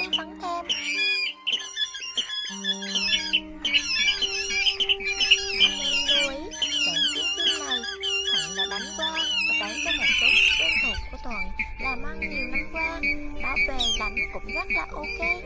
em bắn em Nên đuổi Đoạn chiếc phim này Thuận đã đánh qua Và đánh cho một số của Thuận Làm ăn nhiều năm qua. Bảo vệ đánh cũng rất là ok.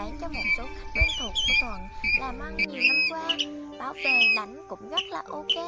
bán cho một số khách quen thuộc của Thuận làm ăn nhiều năm qua. Bảo về đánh cũng rất là ok.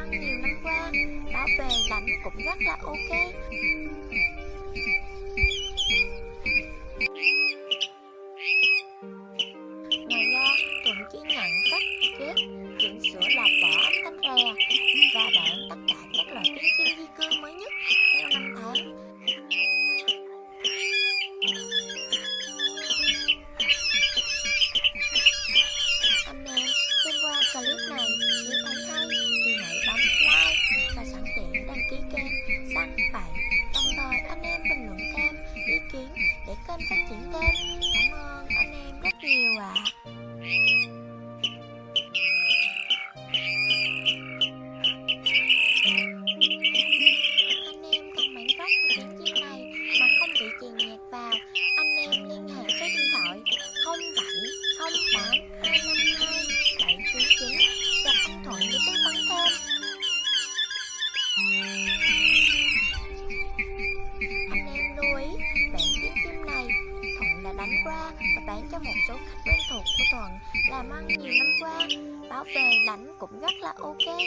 ăn nhiều năm qua. Bảo vệ lạnh cũng rất là ok. qua và bán cho một số khách quen thuộc của Thuận làm ăn nhiều năm qua. Bảo vệ đánh cũng rất là ok.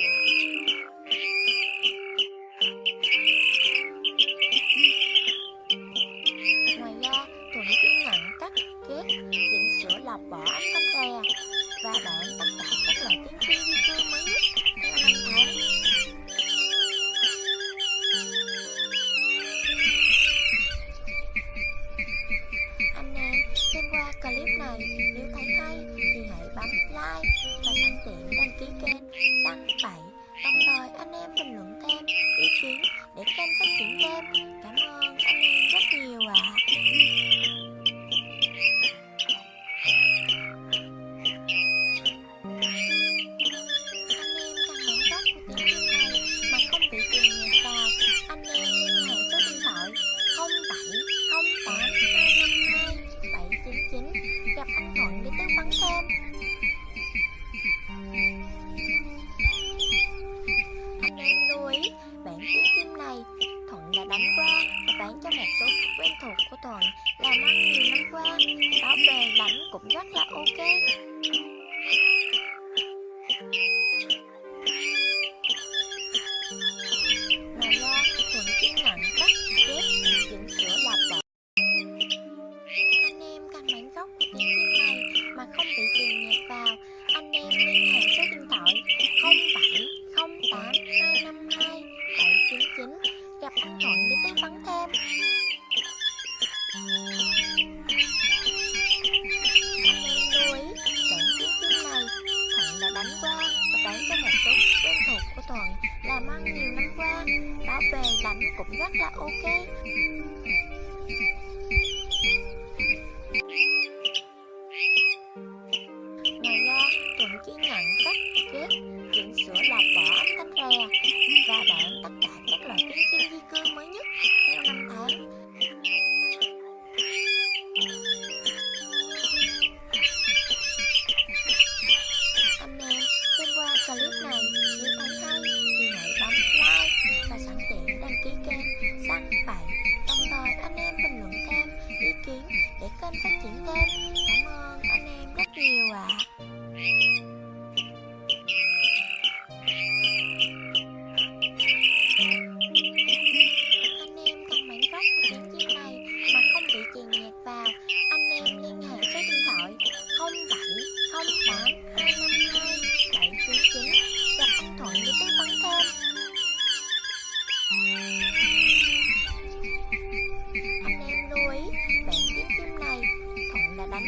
phận làm ăn nhiều năm qua. Bảo về lãnh cũng rất là ok.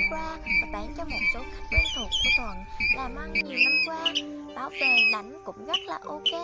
qua và bán cho một số khách quen thuộc của Thuận, làm ăn nhiều năm qua. Bảo vệ đánh cũng rất là ok.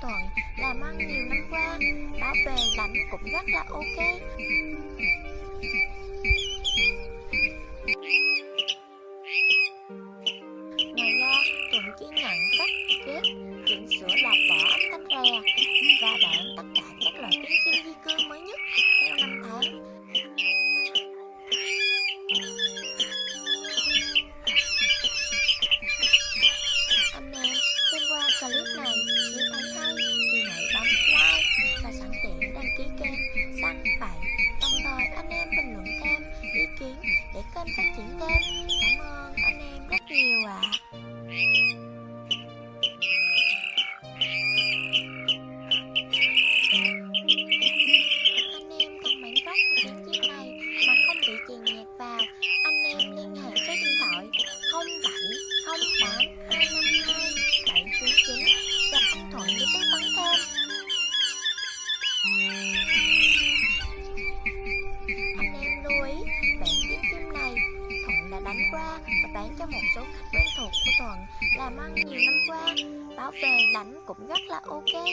Thuận làm ăn nhiều năm qua. Bảo vệ lãnh cũng rất là ok. bán cho một số khách quen thuộc của Thuận làm ăn nhiều năm qua. bảo vệ đánh cũng rất là ok.